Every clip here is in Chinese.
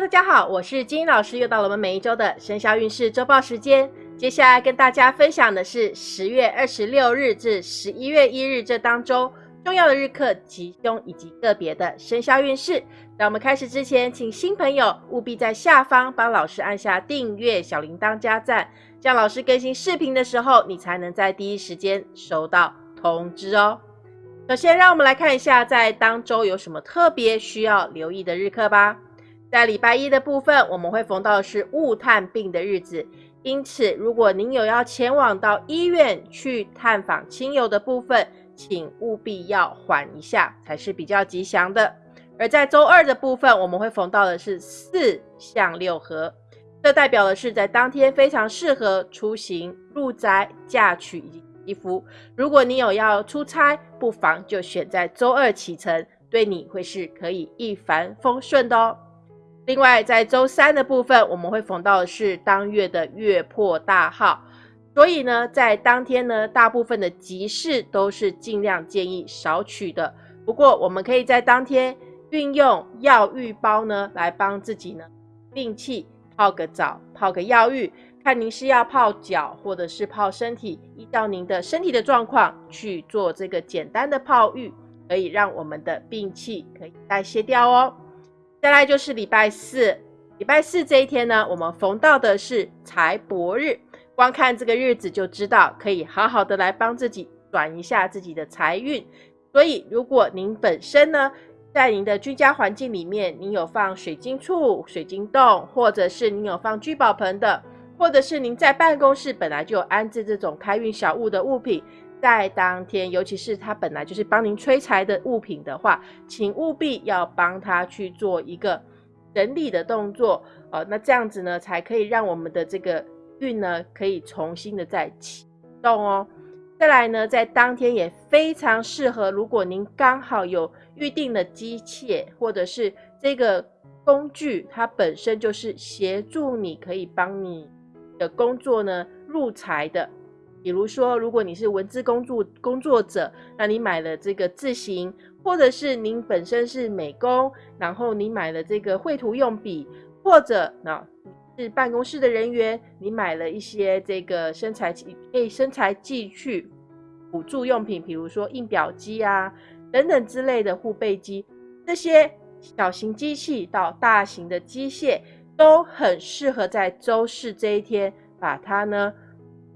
大家好，我是金英老师，又到了我们每一周的生肖运势周报时间。接下来跟大家分享的是十月二十六日至十一月一日这当中重要的日课吉凶以及个别的生肖运势。在我们开始之前，请新朋友务必在下方帮老师按下订阅、小铃铛加赞，这样老师更新视频的时候，你才能在第一时间收到通知哦。首先，让我们来看一下在当周有什么特别需要留意的日课吧。在礼拜一的部分，我们会逢到的是雾探病的日子，因此如果您有要前往到医院去探访亲友的部分，请务必要缓一下，才是比较吉祥的。而在周二的部分，我们会逢到的是四向六合，这代表的是在当天非常适合出行、入宅、嫁娶以及祈福。如果你有要出差，不妨就选在周二启程，对你会是可以一帆风顺的哦。另外，在周三的部分，我们会逢到的是当月的月破大号，所以呢，在当天呢，大部分的吉事都是尽量建议少取的。不过，我们可以在当天运用药浴包呢，来帮自己呢病气泡个澡，泡个药浴，看您是要泡脚或者是泡身体，依照您的身体的状况去做这个简单的泡浴，可以让我们的病气可以代谢掉哦。再来就是礼拜四，礼拜四这一天呢，我们逢到的是财帛日。光看这个日子就知道，可以好好的来帮自己转一下自己的财运。所以，如果您本身呢，在您的居家环境里面，您有放水晶柱、水晶洞，或者是您有放聚宝盆的，或者是您在办公室本来就有安置这种开运小物的物品。在当天，尤其是它本来就是帮您催财的物品的话，请务必要帮他去做一个整理的动作，呃，那这样子呢，才可以让我们的这个运呢，可以重新的再启动哦。再来呢，在当天也非常适合，如果您刚好有预定的机械或者是这个工具，它本身就是协助你可以帮你的工作呢入财的。比如说，如果你是文字工作工作者，那你买了这个字型，或者是您本身是美工，然后你买了这个绘图用笔，或者那是办公室的人员，你买了一些这个生材器，可以生材器具辅助用品，比如说印表机啊等等之类的护背机，这些小型机器到大型的机械都很适合在周四这一天把它呢。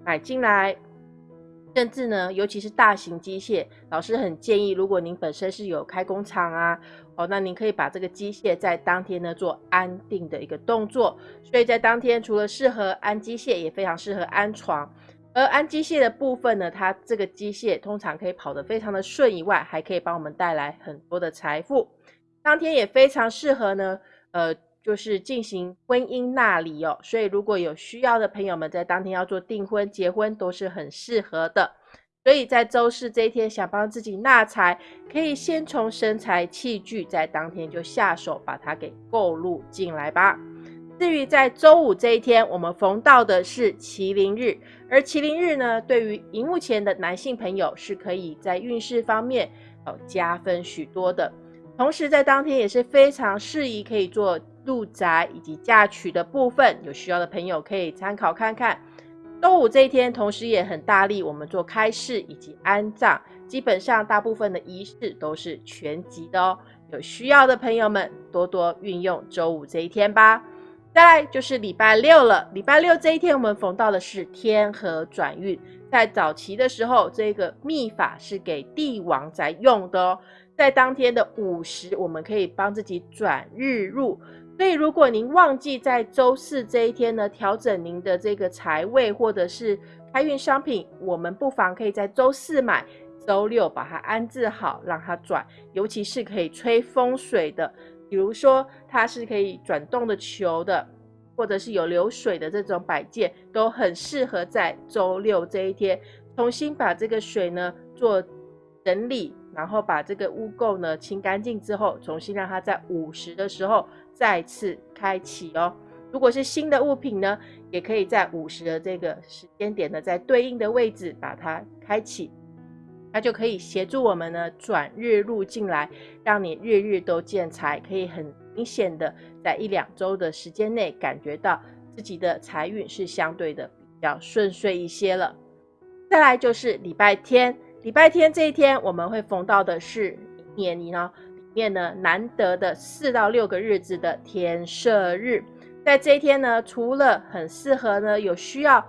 买进来，甚至呢，尤其是大型机械，老师很建议，如果您本身是有开工厂啊，哦，那您可以把这个机械在当天呢做安定的一个动作。所以在当天，除了适合安机械，也非常适合安床。而安机械的部分呢，它这个机械通常可以跑得非常的顺以外，还可以帮我们带来很多的财富。当天也非常适合呢，呃。就是进行婚姻纳礼哦，所以如果有需要的朋友们在当天要做订婚、结婚都是很适合的。所以在周四这一天想帮自己纳财，可以先从生财器具在当天就下手把它给购入进来吧。至于在周五这一天，我们逢到的是麒麟日，而麒麟日呢，对于荧幕前的男性朋友是可以在运势方面哦加分许多的。同时在当天也是非常适宜可以做。入宅以及嫁娶的部分，有需要的朋友可以参考看看。周五这一天，同时也很大力，我们做开市以及安葬，基本上大部分的仪式都是全集的哦。有需要的朋友们，多多运用周五这一天吧。再来就是礼拜六了，礼拜六这一天，我们逢到的是天河转运。在早期的时候，这个秘法是给帝王在用的哦。在当天的午时，我们可以帮自己转日入。所以，如果您忘记在周四这一天呢调整您的这个财位或者是开运商品，我们不妨可以在周四买，周六把它安置好，让它转。尤其是可以吹风水的，比如说它是可以转动的球的，或者是有流水的这种摆件，都很适合在周六这一天重新把这个水呢做整理，然后把这个污垢呢清干净之后，重新让它在午时的时候。再次开启哦。如果是新的物品呢，也可以在五十的这个时间点呢，在对应的位置把它开启，它就可以协助我们呢转日入进来，让你日日都见财，可以很明显的在一两周的时间内感觉到自己的财运是相对的比较顺遂一些了。再来就是礼拜天，礼拜天这一天我们会逢到的是一年呢面呢难得的四到六个日子的天赦日，在这一天呢，除了很适合呢有需要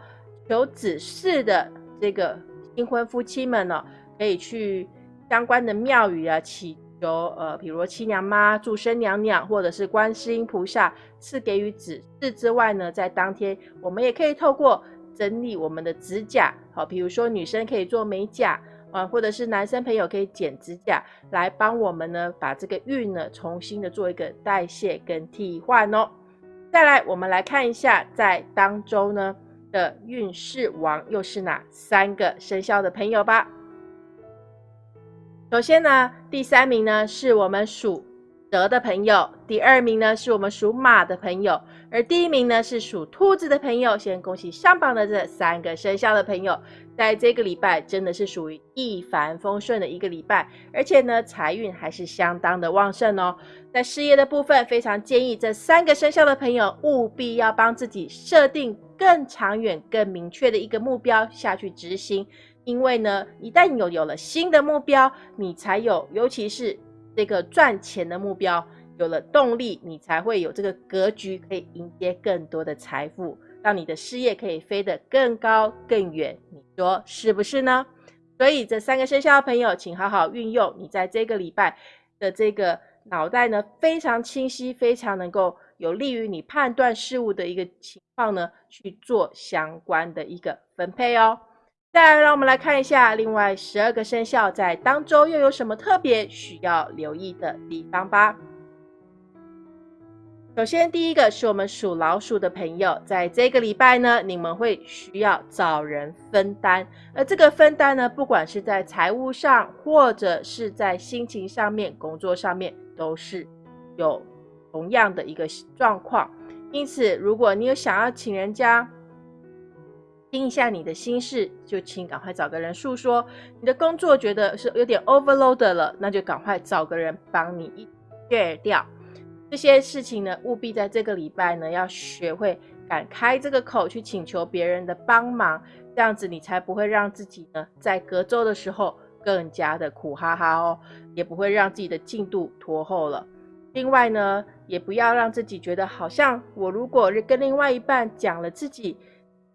求子嗣的这个新婚夫妻们呢，可以去相关的庙宇啊祈求，呃，比如七娘妈、祝生娘娘，或者是观世音菩萨赐给予子嗣之外呢，在当天我们也可以透过整理我们的指甲，好，比如说女生可以做美甲，啊，或者是男生朋友可以剪指甲，来帮我们呢把这个运呢重新的做一个代谢跟替换哦。再来，我们来看一下在当周呢。的运势王又是哪三个生肖的朋友吧？首先呢，第三名呢是我们属蛇的朋友，第二名呢是我们属马的朋友，而第一名呢是属兔子的朋友。先恭喜上榜的这三个生肖的朋友，在这个礼拜真的是属于一帆风顺的一个礼拜，而且呢财运还是相当的旺盛哦。在事业的部分，非常建议这三个生肖的朋友务必要帮自己设定。更长远、更明确的一个目标下去执行，因为呢，一旦有有了新的目标，你才有，尤其是这个赚钱的目标，有了动力，你才会有这个格局，可以迎接更多的财富，让你的事业可以飞得更高更远。你说是不是呢？所以这三个生肖的朋友，请好好运用你在这个礼拜的这个脑袋呢，非常清晰，非常能够。有利于你判断事物的一个情况呢，去做相关的一个分配哦。再来，让我们来看一下另外十二个生肖在当周又有什么特别需要留意的地方吧。首先，第一个是我们属老鼠的朋友，在这个礼拜呢，你们会需要找人分担，而这个分担呢，不管是在财务上，或者是在心情上面、工作上面，都是有。同样的一个状况，因此，如果你有想要请人家听一下你的心事，就请赶快找个人诉说。你的工作觉得是有点 overload 了，那就赶快找个人帮你一 share 掉这些事情呢。务必在这个礼拜呢，要学会敢开这个口去请求别人的帮忙，这样子你才不会让自己呢在隔周的时候更加的苦哈哈哦，也不会让自己的进度拖后了。另外呢，也不要让自己觉得好像我如果跟另外一半讲了自己，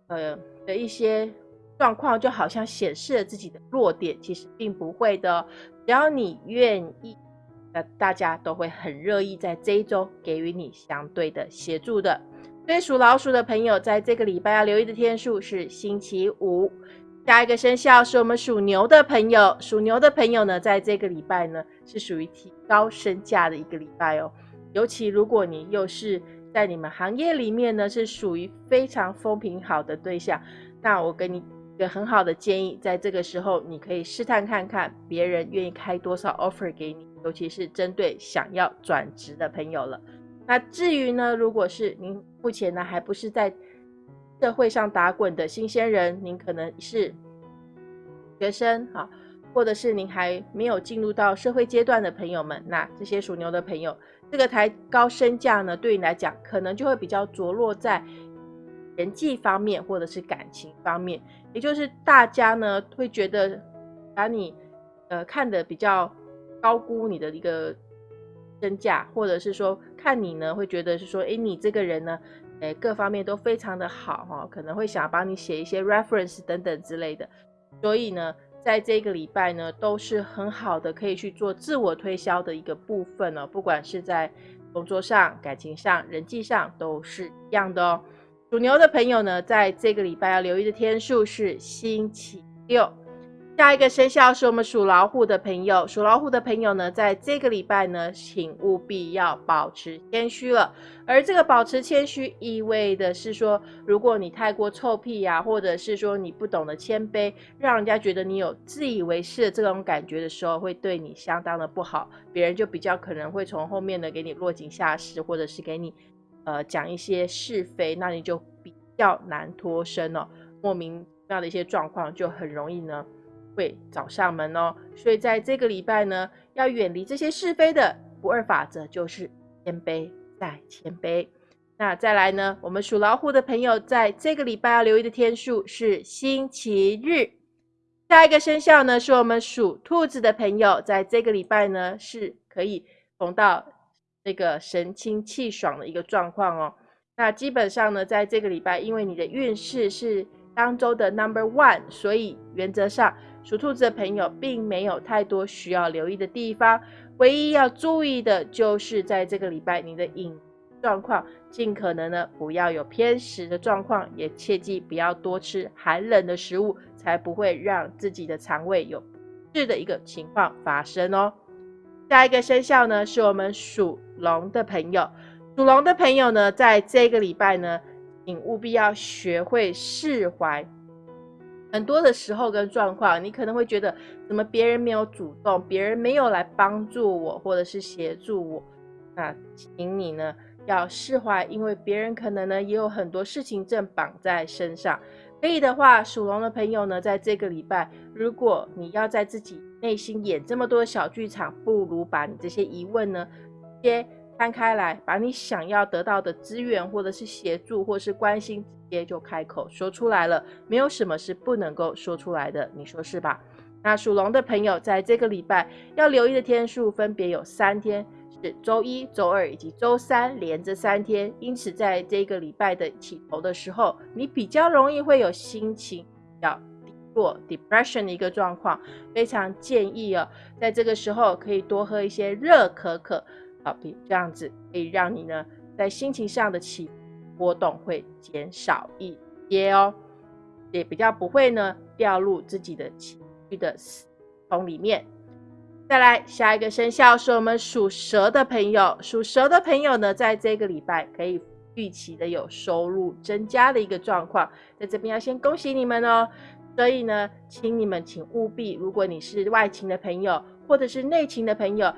呃的一些状况，就好像显示了自己的弱点，其实并不会的。只要你愿意，那大家都会很乐意在这一周给予你相对的协助的。所以属老鼠的朋友，在这个礼拜要留意的天数是星期五。下一个生肖是我们属牛的朋友，属牛的朋友呢，在这个礼拜呢，是属于提高身价的一个礼拜哦。尤其如果你又是在你们行业里面呢，是属于非常风评好的对象，那我给你一个很好的建议，在这个时候你可以试探看看别人愿意开多少 offer 给你，尤其是针对想要转职的朋友了。那至于呢，如果是您目前呢还不是在社会上打滚的新鲜人，您可能是学生哈，或者是您还没有进入到社会阶段的朋友们，那这些属牛的朋友，这个抬高身价呢，对你来讲可能就会比较着落在人际方面或者是感情方面，也就是大家呢会觉得把你呃看的比较高估你的一个身价，或者是说看你呢会觉得是说，哎，你这个人呢。哎，各方面都非常的好哈，可能会想帮你写一些 reference 等等之类的，所以呢，在这个礼拜呢，都是很好的，可以去做自我推销的一个部分哦。不管是在工作上、感情上、人际上，都是一样的哦。属牛的朋友呢，在这个礼拜要留意的天数是星期六。下一个生肖是我们属老虎的朋友，属老虎的朋友呢，在这个礼拜呢，请务必要保持谦虚了。而这个保持谦虚，意味的是说，如果你太过臭屁呀，或者是说你不懂得谦卑，让人家觉得你有自以为是的这种感觉的时候，会对你相当的不好，别人就比较可能会从后面呢给你落井下石，或者是给你呃讲一些是非，那你就比较难脱身哦。莫名其妙的一些状况就很容易呢。会找上门哦，所以在这个礼拜呢，要远离这些是非的不二法则，就是谦卑再谦卑。那再来呢？我们属老虎的朋友在这个礼拜要留意的天数是星期日。下一个生肖呢，是我们属兔子的朋友，在这个礼拜呢是可以逢到那个神清气爽的一个状况哦。那基本上呢，在这个礼拜，因为你的运势是当周的 number one，所以原则上属兔子的朋友并没有太多需要留意的地方。唯一要注意的就是在这个礼拜你的饮。状况尽可能呢不要有偏食的状况，也切记不要多吃寒冷的食物，才不会让自己的肠胃有不适的一个情况发生哦。下一个生肖呢是我们属龙的朋友，属龙的朋友呢在这个礼拜呢，请务必要学会释怀。很多的时候跟状况，你可能会觉得怎么别人没有主动，别人没有来帮助我或者是协助我，那请你呢。要释怀，因为别人可能呢也有很多事情正绑在身上。可以的话，属龙的朋友呢，在这个礼拜，如果你要在自己内心演这么多小剧场，不如把你这些疑问呢，接摊开来，把你想要得到的资源，或者是协助，或是关心，直接就开口说出来了。没有什么是不能够说出来的，你说是吧？那属龙的朋友，在这个礼拜要留意的天数分别有三天。是周一、周二以及周三连着三天，因此在这个礼拜的起头的时候，你比较容易会有心情要低落 （depression） 的一个状况。非常建议哦，在这个时候可以多喝一些热可可，好，比这样子可以让你呢在心情上的起波动会减少一些哦，也比较不会呢掉入自己的情绪的死洞里面。再来，下一个生肖是我们属蛇的朋友。属蛇的朋友呢，在这个礼拜可以预期的有收入增加的一个状况，在这边要先恭喜你们哦。所以呢，请你们请务必，如果你是外勤的朋友或者是内勤的朋友，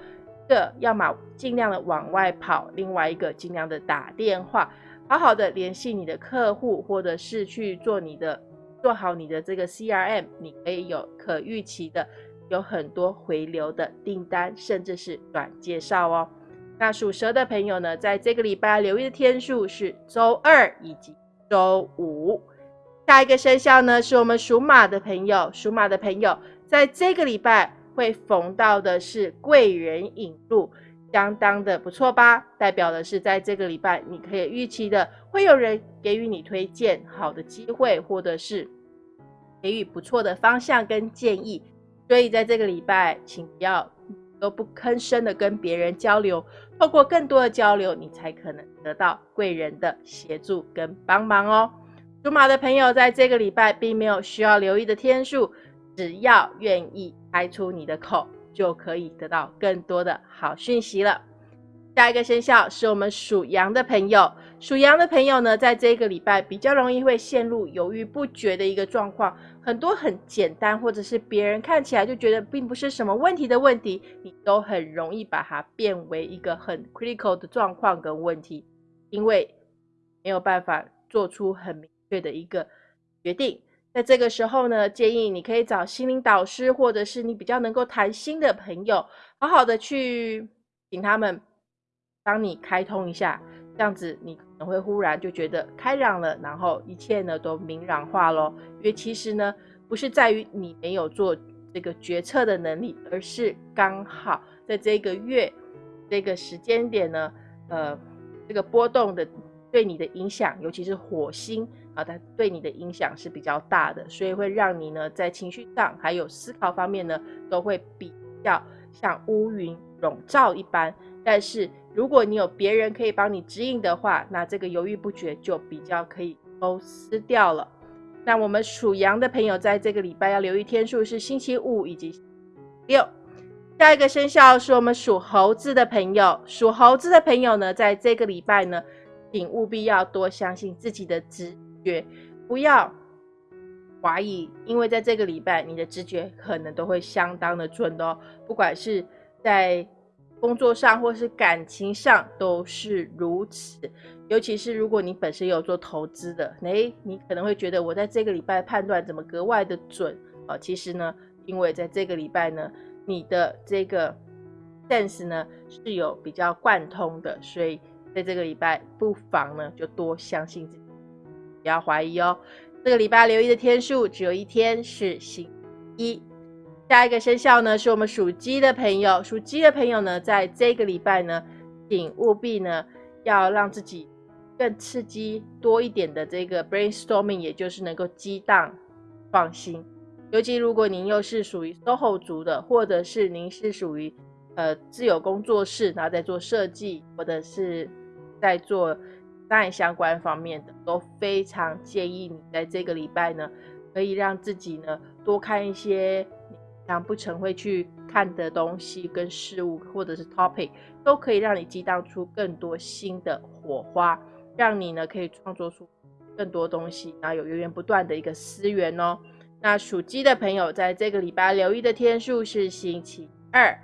个要么尽量的往外跑，另外一个尽量的打电话，好好的联系你的客户，或者是去做你的做好你的这个 CRM，你可以有可预期的。有很多回流的订单，甚至是短介绍哦。那属蛇的朋友呢，在这个礼拜留意的天数是周二以及周五。下一个生肖呢，是我们属马的朋友。属马的朋友，在这个礼拜会逢到的是贵人引路，相当的不错吧？代表的是在这个礼拜，你可以预期的会有人给予你推荐好的机会，或者是给予不错的方向跟建议。所以在这个礼拜，请不要都不吭声的跟别人交流，透过更多的交流，你才可能得到贵人的协助跟帮忙哦。属马的朋友，在这个礼拜并没有需要留意的天数，只要愿意开出你的口，就可以得到更多的好讯息了。下一个生肖是我们属羊的朋友，属羊的朋友呢，在这个礼拜比较容易会陷入犹豫不决的一个状况。很多很简单，或者是别人看起来就觉得并不是什么问题的问题，你都很容易把它变为一个很 critical 的状况跟问题，因为没有办法做出很明确的一个决定。在这个时候呢，建议你可以找心灵导师，或者是你比较能够谈心的朋友，好好的去请他们帮你开通一下，这样子你可能。会忽然就觉得开朗了，然后一切呢都明朗化咯。因为其实呢，不是在于你没有做这个决策的能力，而是刚好在这个月这个时间点呢，呃，这个波动的对你的影响，尤其是火星啊，它对你的影响是比较大的，所以会让你呢在情绪上还有思考方面呢，都会比较像乌云笼罩一般，但是。如果你有别人可以帮你指引的话，那这个犹豫不决就比较可以都撕掉了。那我们属羊的朋友在这个礼拜要留意天数是星期五以及六。下一个生肖是我们属猴子的朋友，属猴子的朋友呢，在这个礼拜呢，请务必要多相信自己的直觉，不要怀疑，因为在这个礼拜你的直觉可能都会相当的准哦，不管是在。工作上或是感情上都是如此，尤其是如果你本身有做投资的，诶，你可能会觉得我在这个礼拜判断怎么格外的准啊？其实呢，因为在这个礼拜呢，你的这个 sense 呢是有比较贯通的，所以在这个礼拜不妨呢就多相信自己，不要怀疑哦。这个礼拜留意的天数只有一天是星一。下一个生肖呢是我们属鸡的朋友，属鸡的朋友呢在这个礼拜呢，请务必呢要让自己更刺激多一点的这个 brainstorming，也就是能够激荡创新。尤其如果您又是属于 SOHO 族的，或者是您是属于呃自有工作室，然后在做设计，或者是在做案相关方面的，都非常建议你在这个礼拜呢，可以让自己呢多看一些。想不成会去看的东西跟事物，或者是 topic，都可以让你激荡出更多新的火花，让你呢可以创作出更多东西，然后有源源不断的一个思源哦。那属鸡的朋友，在这个礼拜留意的天数是星期二。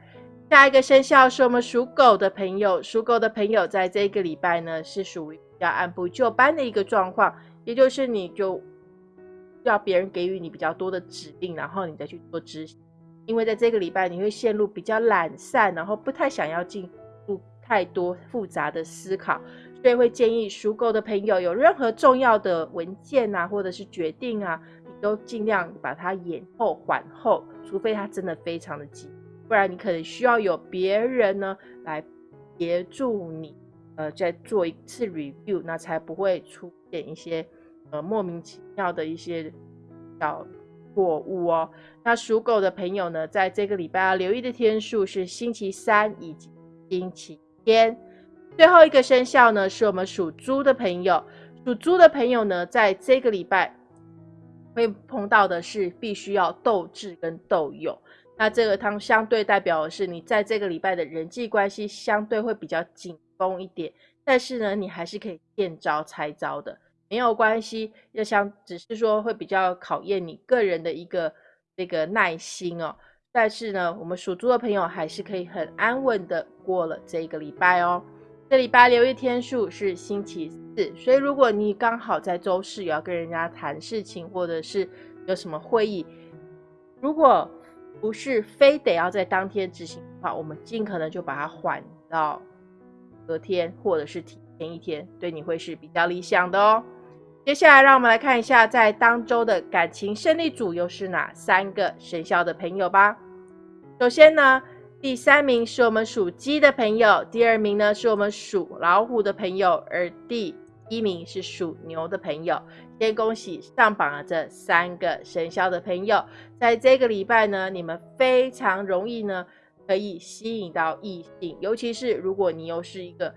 下一个生肖是我们属狗的朋友，属狗的朋友在这个礼拜呢是属于比较按部就班的一个状况，也就是你就要别人给予你比较多的指令，然后你再去做执行。因为在这个礼拜，你会陷入比较懒散，然后不太想要进入太多复杂的思考，所以会建议属狗的朋友，有任何重要的文件啊，或者是决定啊，你都尽量把它延后缓后，除非它真的非常的急，不然你可能需要有别人呢来协助你，呃，再做一次 review，那才不会出现一些呃莫名其妙的一些小。错误哦，那属狗的朋友呢，在这个礼拜要留意的天数是星期三以及星期天。最后一个生肖呢，是我们属猪的朋友。属猪的朋友呢，在这个礼拜会碰到的是必须要斗智跟斗勇。那这个汤相对代表的是你在这个礼拜的人际关系相对会比较紧绷一点，但是呢，你还是可以见招拆招的。没有关系，要想只是说会比较考验你个人的一个这个耐心哦。但是呢，我们属猪的朋友还是可以很安稳的过了这一个礼拜哦。这礼拜留意天数是星期四，所以如果你刚好在周四要跟人家谈事情，或者是有什么会议，如果不是非得要在当天执行的话，我们尽可能就把它缓到隔天，或者是提前一天，对你会是比较理想的哦。接下来，让我们来看一下，在当周的感情胜利组又是哪三个生肖的朋友吧。首先呢，第三名是我们属鸡的朋友，第二名呢是我们属老虎的朋友，而第一名是属牛的朋友。先恭喜上榜的这三个生肖的朋友，在这个礼拜呢，你们非常容易呢可以吸引到异性，尤其是如果你又是一个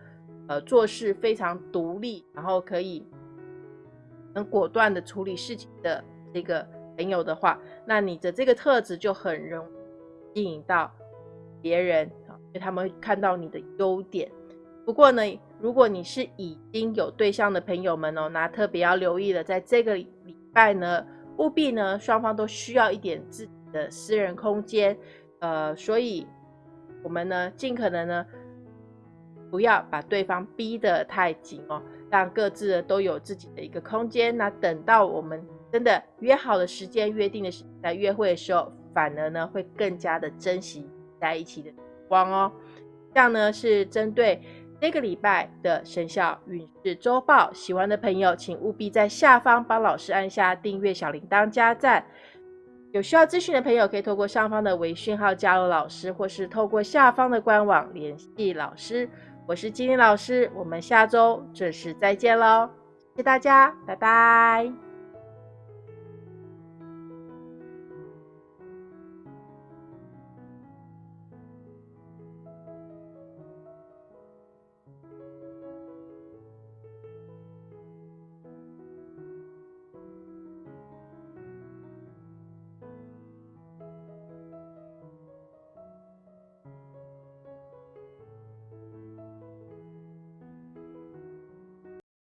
呃做事非常独立，然后可以。很果断的处理事情的这个朋友的话，那你的这个特质就很容易吸引到别人啊，因为他们会看到你的优点。不过呢，如果你是已经有对象的朋友们哦，那特别要留意了，在这个礼拜呢，务必呢双方都需要一点自己的私人空间，呃，所以我们呢尽可能呢不要把对方逼得太紧哦。让各自都有自己的一个空间。那等到我们真的约好的时间、约定的时在约会的时候，反而呢会更加的珍惜在一起的时光哦。这样呢是针对这个礼拜的生肖运势周报。喜欢的朋友，请务必在下方帮老师按下订阅、小铃铛、加赞。有需要咨询的朋友，可以透过上方的微讯号加入老师，或是透过下方的官网联系老师。我是金玲老师，我们下周准时再见喽！谢谢大家，拜拜。